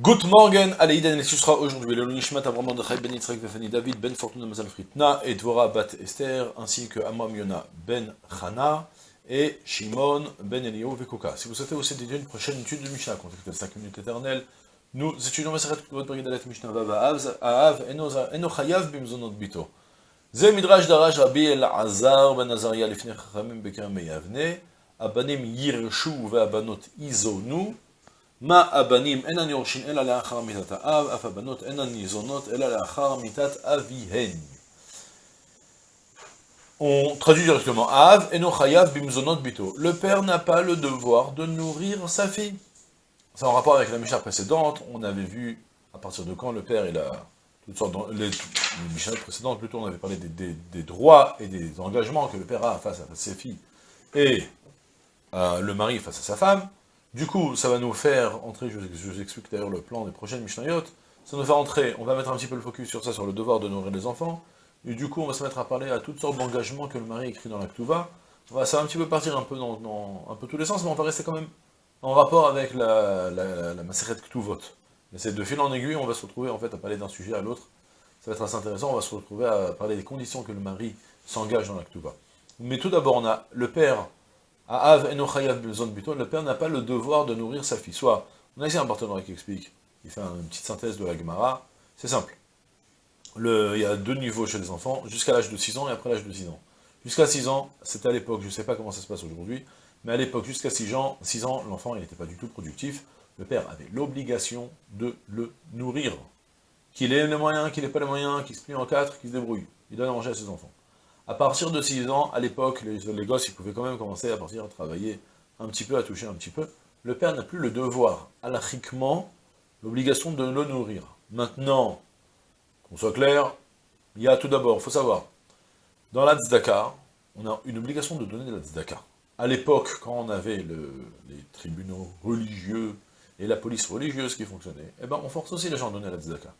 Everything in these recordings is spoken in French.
Good morning, Aleïden El Susra, aujourd'hui, le Nishmat Avram Mordechai Ben Yitzhak Vefani David Ben Fortuna Mazal Fritna et Bat Esther, ainsi que Amram Yona Ben Chana et Shimon Ben Eliyahu Vekoka. Si vous souhaitez aussi dédier une prochaine étude de Mishnah, contactez 5 minutes éternelles. Nous étudions Maseret Kuvot Brigadelet Mishnah Vava Av, Enochayav Bimzonot Bito. Ze Midrash Darash Rabbi El Azar Ben Azaria Lifnei Chachamim Bekam Meyavne, Abanim Yirshu Veabanot Izonu, מה הבנים אינן יורשים אלא לאחר מיתת האב, אף הבנות אינן ניזונות אלא לאחר מיתת אביהן. On traduit directement Av et no chayav bimzonot bito. Le père n'a pas le devoir de nourrir sa fille. C'est en rapport avec la Mishnah précédente, on avait vu à partir de quand le père il a toutes sortes de, les, les Mishnah précédentes plutôt on avait parlé des, des, des, droits et des engagements que le père a face à ses filles et euh, le mari face à sa femme. Du coup, ça va nous faire entrer, je, vous explique d'ailleurs le plan des prochaines Mishnayot, ça va nous faire entrer, on va mettre un petit peu le focus sur ça, sur le devoir de nourrir les enfants, et du coup on va se mettre à parler à toutes sortes d'engagements que le mari écrit dans la Ktuva, ça va un petit peu partir un peu dans, un peu tous les sens, mais on va rester quand même en rapport avec la, la, la, Ktuvot. Mais c'est de fil en aiguille, on va se retrouver en fait à parler d'un sujet à l'autre, ça va être assez intéressant, on va se retrouver à parler des conditions que le mari s'engage dans la Ktuva. Mais tout d'abord, on a le père le père n'a pas le devoir de nourrir sa fille. Soit, on a ici un partenaire qui explique, il fait une petite synthèse de la Gemara, c'est simple. Le, il y a deux niveaux chez les enfants, jusqu'à l'âge de 6 ans et après l'âge de 6 ans. Jusqu'à 6 ans, c'était à l'époque, je ne sais pas comment ça se passe aujourd'hui, mais à l'époque, jusqu'à 6 ans, 6 ans l'enfant n'était pas du tout productif, le père avait l'obligation de le nourrir. Qu'il ait les moyens, qu'il n'ait pas les moyens, qu'il se plie en quatre, qu'il se débrouille. Il donne à manger à ses enfants. À partir de 6 ans, à l'époque, les, les, gosses, ils pouvaient quand même commencer à partir à travailler un petit peu, à toucher un petit peu. Le père n'a plus le devoir, alachiquement, l'obligation de le nourrir. Maintenant, qu'on soit clair, il y a tout d'abord, il faut savoir, dans la tzedaka, on a une obligation de donner de la tzedaka. À l'époque, quand on avait le, les tribunaux religieux et la police religieuse qui fonctionnait, eh ben on force aussi les gens à donner la tzedaka.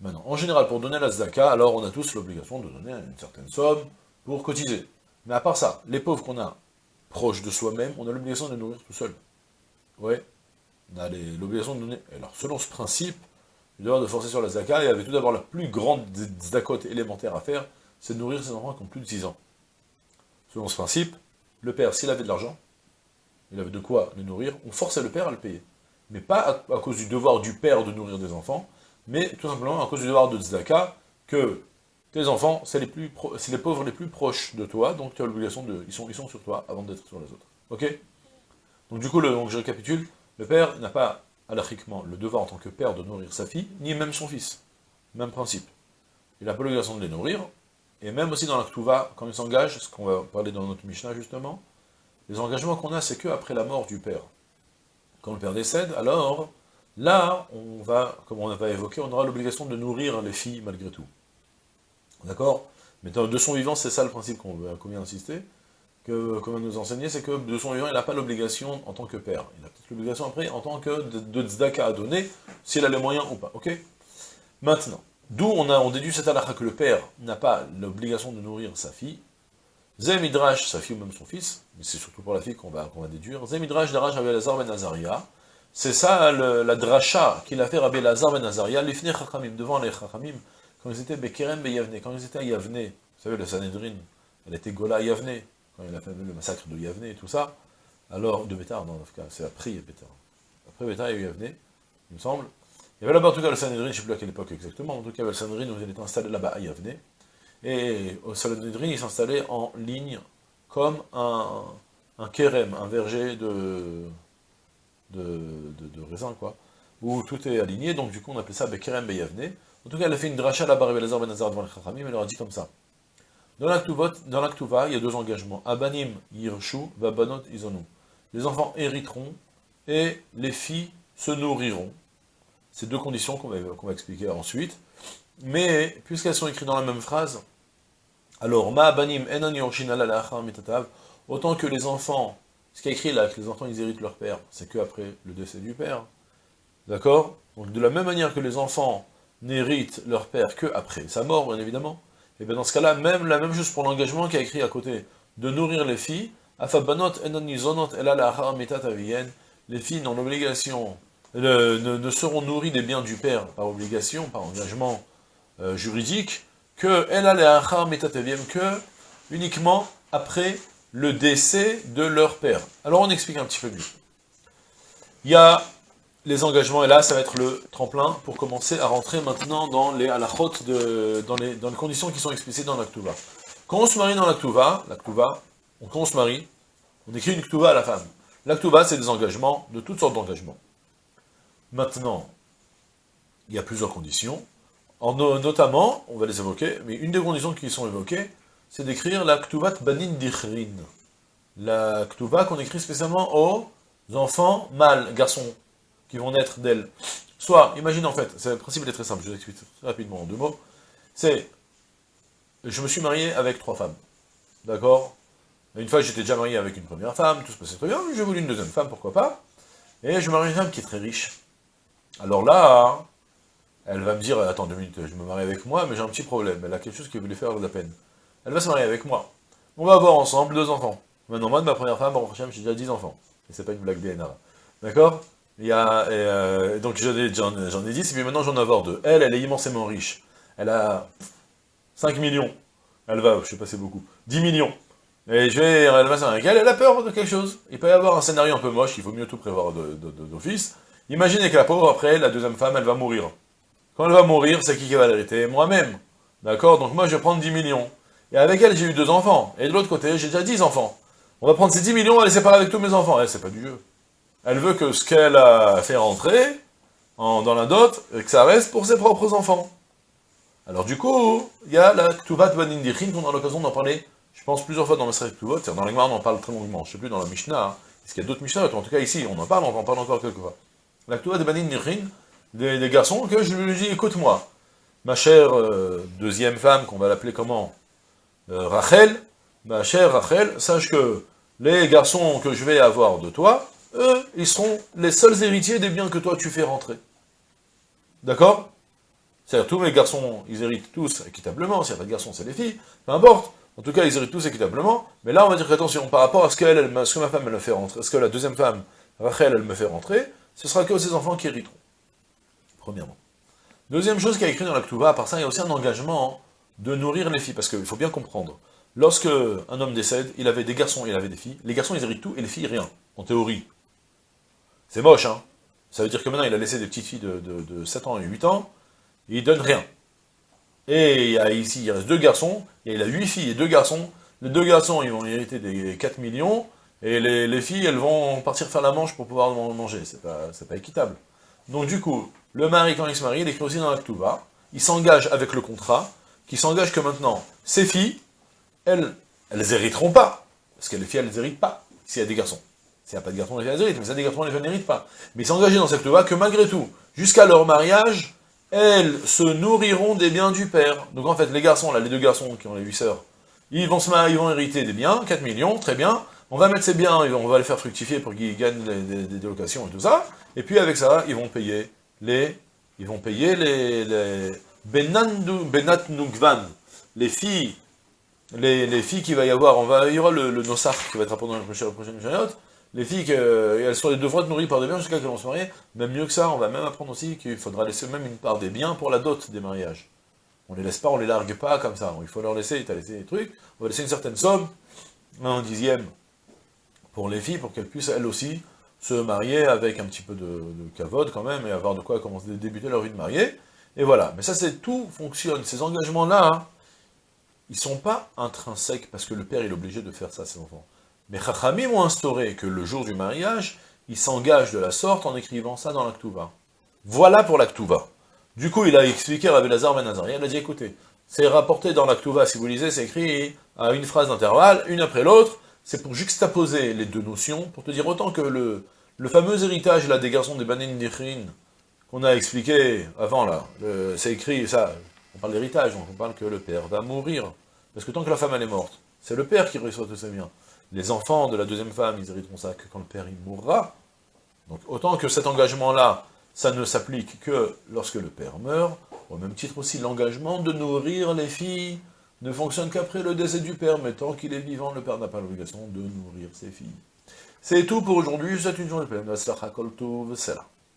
Maintenant, en général, pour donner la tzedaka, alors on a tous l'obligation de donner une certaine somme pour cotiser. Mais à part ça, les pauvres qu'on a proches de soi-même, on a l'obligation de les nourrir tout seul. Ouais, on a l'obligation de donner... Alors, selon ce principe, le devoir de forcer sur la tzedaka, il y avait tout d'abord la plus grande tzedakot élémentaire à faire, c'est de nourrir ses enfants qui ont plus de 6 ans. Selon ce principe, le père, s'il avait de l'argent, il avait de quoi les nourrir, on forçait le père à le payer. Mais pas à cause du devoir du père de nourrir des enfants, mais tout simplement à cause du devoir de tzedaka, que tes enfants, c'est les, plus les pauvres les plus proches de toi, donc tu as l'obligation de... Ils sont, ils sont sur toi avant d'être sur les autres. Ok? Donc du coup, le, donc je récapitule, le père n'a pas, alachiquement, le devoir en tant que père de nourrir sa fille, ni même son fils. Même principe. Il n'a pas l'obligation de les nourrir, et même aussi dans la Ktuva, quand il s'engage, ce qu'on va parler dans notre Mishnah justement, les engagements qu'on a, c'est que après la mort du père. Quand le père décède, alors Là, on va, comme on va évoquer, on aura l'obligation de nourrir les filles malgré tout. D'accord? Mais de son vivant, c'est ça le principe qu'on vient d'insister, que, comme nous enseigner, c'est que de son vivant, il n'a pas l'obligation en tant que père. Il a peut-être l'obligation après en tant que de, de à donner, s'il a les moyens ou pas, ok? Maintenant, d'où on, a, on déduit cette halakha que le père n'a pas l'obligation de nourrir sa fille, Zemidrash, sa fille ou même son fils, mais c'est surtout pour la fille qu'on va, qu va déduire, Zemidrash Daraj Avelazar Ben Azaria, c'est ça le, la dracha qu'il a fait Rabbi Lazar ben Azaria, l'ifne chachamim, devant les chachamim, quand ils étaient Bekerem be Yavne, quand ils étaient à Yavne, vous savez, le Sanhedrin, elle était Gola à Yavne, quand il a fait le massacre de Yavne et tout ça, alors, de Bétar, non, c'est après Bétar. Après Bétar, il y Yavne, il me semble. Il y avait là-bas en tout cas le Sanhedrin, je ne sais plus à quelle époque exactement, en tout cas le Sanhedrin, il était installé là-bas à Yavne, et au Sanhedrin, il s'installait en ligne, comme un, un un verger de de, de, raisin, quoi, où tout est aligné, donc du coup on appelle ça Bekerem Beyavne. En tout cas, elle a fait une dracha là-bas, Belazar Ben devant le Chachamim, elle leur a dit comme ça. Dans l'Aktuva, il y a deux engagements. Abanim Yirshu, Vabanot Izonu. Les enfants hériteront, et les filles se nourriront. C'est deux conditions qu'on va, qu va, expliquer ensuite. Mais, puisqu'elles sont écrites dans la même phrase, alors, Ma Abanim autant que les enfants ce qui est écrit là, que les enfants ils héritent leur père, c'est que après le décès du père. D'accord? Donc de la même manière que les enfants n'héritent leur père que après sa mort, bien évidemment, et bien dans ce cas-là, même la même chose pour l'engagement qui a écrit à côté, de nourrir les filles, les filles n'ont l'obligation ne, seront nourris des biens du père par obligation, par engagement euh, juridique, que que uniquement après le décès de leur père. Alors on explique un petit peu mieux. Il y a les engagements, et là ça va être le tremplin pour commencer à rentrer maintenant dans les halachot, de, dans, les, dans les conditions qui sont explicites dans l'Aktuva. Quand on se marie dans l'Aktuva, l'Aktuva, quand on se marie, on écrit une Ktuva à la femme. L'Aktuva, c'est des engagements, de toutes sortes d'engagements. Maintenant, il y a plusieurs conditions, en, notamment, on va les évoquer, mais une des conditions qui sont évoquées, c'est d'écrire la Ktuvat Banin Dichrin. La Ktuva qu'on écrit spécialement aux enfants mâles, garçons, qui vont naître d'elle. Soit, imagine en fait, le principe est très simple, je vous explique rapidement en deux mots, c'est, je me suis marié avec trois femmes, d'accord? Une fois, j'étais déjà marié avec une première femme, tout se passait très bien, j'ai voulu une deuxième femme, pourquoi pas? Et je marie une femme qui est très riche. Alors là, elle va me dire, attends deux minutes, je me marie avec moi, mais j'ai un petit problème, elle a quelque chose qui veut lui faire de la peine. Elle va se marier avec moi. On va avoir ensemble deux enfants. Maintenant, moi, de ma première femme, j'ai déjà dix enfants. Et c'est pas une blague DNA. D'accord? Il y a, euh, donc j'en ai, ai, dix, et puis maintenant j'en avoir deux. Elle, elle est immensément riche. Elle a 5 millions. Elle va, je sais pas, c'est beaucoup. 10 millions. Et je vais, elle va avec elle, elle a peur de quelque chose. Il peut y avoir un scénario un peu moche, il faut mieux tout prévoir d'office. Imaginez que la pauvre, après, la deuxième femme, elle va mourir. Quand elle va mourir, c'est qui qui va l'hériter? Moi-même. D'accord? Donc moi, je vais prendre 10 millions. Et avec elle, j'ai eu deux enfants. Et de l'autre côté, j'ai déjà 10 enfants. On va prendre ces 10 millions, on va les séparer avec tous mes enfants. Elle, c'est pas du jeu. Elle veut que ce qu'elle a fait rentrer dans la dot, que ça reste pour ses propres enfants. Alors du coup, il y a la Ktuvat Banindichin qu'on a l'occasion d'en parler, je pense, plusieurs fois dans le Ktuvot. Dans la on en parle très longuement. Je sais plus dans la Mishnah. Hein. Est-ce qu'il y a d'autres Mishnah En tout cas, ici, on en parle, on en parle encore quelques fois. La Ktuvat Banindichin, des, des garçons, que je lui dis, écoute-moi, ma chère euh, deuxième femme, qu'on va l'appeler comment? Rachel, ma chère Rachel, sache que les garçons que je vais avoir de toi, eux, ils seront les seuls héritiers des biens que toi tu fais rentrer. D'accord? C'est-à-dire, tous mes garçons, ils héritent tous équitablement, s'il n'y a pas de garçons, c'est les filles, peu importe. En tout cas, ils héritent tous équitablement, mais là, on va dire qu'attention, par rapport à ce, qu'elle, ce que ma femme, elle me fait rentrer, ce que la deuxième femme, Rachel, elle me fait rentrer, ce sera que ses enfants qui hériteront. Premièrement. Deuxième chose qui a écrit dans la Ktuva, à part ça, il y a aussi un engagement de nourrir les filles, parce qu'il faut bien comprendre, lorsque un homme décède, il avait des garçons et il avait des filles, les garçons ils héritent tout et les filles rien, en théorie. C'est moche, hein Ça veut dire que maintenant il a laissé des petites filles de, 7 ans et 8 ans, il donne rien. Et il y a ici, il reste deux garçons, et il a 8 filles et deux garçons, les deux garçons ils vont hériter des 4 millions, et les, filles elles vont partir faire la manche pour pouvoir manger, c'est pas, équitable. Donc du coup, le mari quand il se marie, il écrit aussi dans la Ktuva, il s'engage avec le contrat, qui s'engage que maintenant, ces filles, elles, elles hériteront pas. Parce que les filles, elles n'héritent pas, s'il y a des garçons. S'il n'y a pas de garçons, les filles, elles héritent, mais s'il y a des garçons, les filles n'héritent pas. Mais il s'engageait dans cette loi que malgré tout, jusqu'à leur mariage, elles se nourriront des biens du père. Donc en fait, les garçons, là, les deux garçons qui ont les huit sœurs, ils vont, se marier, ils vont hériter des biens, 4 millions, très bien. On va mettre ces biens, on va les faire fructifier pour qu'ils gagnent des, délocations et tout ça. Et puis avec ça, ils vont payer les, ils vont payer les, Benat Nukvan, les filles, les, filles qu'il va y avoir, on va, il y aura le, le qui va être apporté dans la prochaine, période, les filles, elles, sont, elles être nourries par des biens jusqu'à qu'elles vont se marier, même mieux que ça, on va même apprendre aussi qu'il faudra laisser même une part des biens pour la dot des mariages. On les laisse pas, on les largue pas comme ça, il faut leur laisser, tu as laissé des trucs, on va laisser une certaine somme, un dixième, pour les filles, pour qu'elles puissent elles aussi se marier avec un petit peu de, de quand même, et avoir de quoi commencer débuter leur vie de mariée, et voilà, mais ça c'est tout fonctionne, ces engagements-là, hein, ils sont pas intrinsèques parce que le père est obligé de faire ça à ses enfants. Mais Chachamim ont instauré que le jour du mariage, il s'engage de la sorte en écrivant ça dans l'Aktuva. Voilà pour l'Aktuva. Du coup, il a expliqué à Rabbi Lazar Ben il a dit, écoutez, c'est rapporté dans l'Aktuva, si vous lisez, c'est écrit à une phrase d'intervalle, une après l'autre, c'est pour juxtaposer les deux notions, pour te dire autant que le, fameux héritage là, des garçons des Banin Dichrin, qu'on a expliqué avant là, c'est écrit, ça, on parle d'héritage, on parle que le père va mourir. Parce que tant que la femme elle est morte, c'est le père qui reçoit tous ses biens. Les enfants de la deuxième femme, ils hériteront ça que quand le père il mourra. Donc autant que cet engagement-là, ça ne s'applique que lorsque le père meurt, au même titre aussi l'engagement de nourrir les filles ne fonctionne qu'après le décès du père, mais tant qu'il est vivant, le père n'a pas l'obligation de nourrir ses filles. C'est tout pour aujourd'hui, c'est une journée pleine.